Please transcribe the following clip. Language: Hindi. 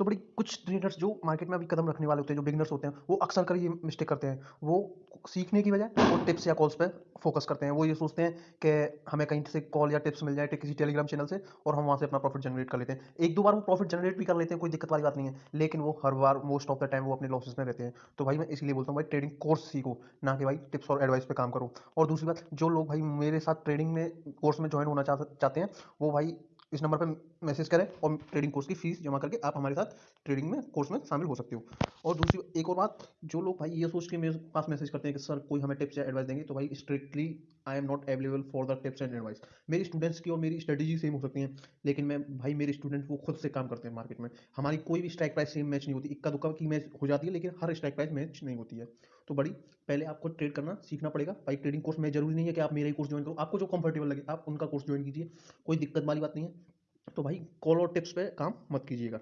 तो बड़ी कुछ ट्रेडर्स जो मार्केट में अभी कदम रखने वाले होते हैं, जो बिगनर्स होते हैं, वो अक्सर कर ये मिस्टेक करते हैं। वो सीखने की बजाय वो टिप्स या कॉल्स पे फोकस करते हैं। वो ये सोचते हैं कि हमें कहीं से कॉल या टिप्स मिल जाए किसी टेलीग्राम चैनल से और हम वहाँ से अपना प्रॉफिट जनरेट कर लेते हैं। एक दो बार वो प्रॉफिट जनरेट भी कर लेते हैं, कोई दिक्कत वाली बात नहीं है। लेकिन वो हर बार मोस्ट ऑफ़ द टाइम वो अपने लॉसेस में रहते हैं। तो भाई मैं इसलिए बोलता हूँ, भाई ट्रेडिंग कोर्स सीखो, ना कि भाई टिप्स और एडवाइस पर काम करो। और दूसरी बात, जो लोग भाई मेरे साथ ट्रेडिंग में कोर्स में ज्वाइन होना चाहते हैं, वो भाई इस नंबर पर मैसेज करें और ट्रेडिंग कोर्स की फ़ीस जमा करके आप हमारे साथ ट्रेडिंग में, कोर्स में शामिल हो सकते हो। और दूसरी एक और बात, जो लोग भाई ये सोच के मेरे पास मैसेज करते हैं कि, सर, कोई हमें टिप्स या एडवाइस देंगे? तो भाई strictly I am not available for the tips and advice मेरी स्टूडेंट्स की और मेरी स्ट्रेटेजी सेम हो सकती है, लेकिन मैं, भाई मेरे स्टूडेंट वो खुद से काम करते हैं मार्केट में। हमारी कोई भी स्ट्राइक प्राइस सेम मैच नहीं होती। इक्का दुक्का की मैच हो जाती है, लेकिन हर स्ट्राइक प्राइस मैच नहीं होती है। तो बड़ी, पहले आपको ट्रेड करना सीखना पड़ेगा। भाई ट्रेडिंग कोर्स में ज़रूरी नहीं है कि आप मेरा ही कोर्स ज्वाइन करो। आपको जो कंफर्टेबल लगे, आप उनका कोर्स ज्वाइन कीजिए। कोई दिक्कत वाली बात नहीं है। तो भाई कॉल और टिप्स पे काम मत कीजिएगा।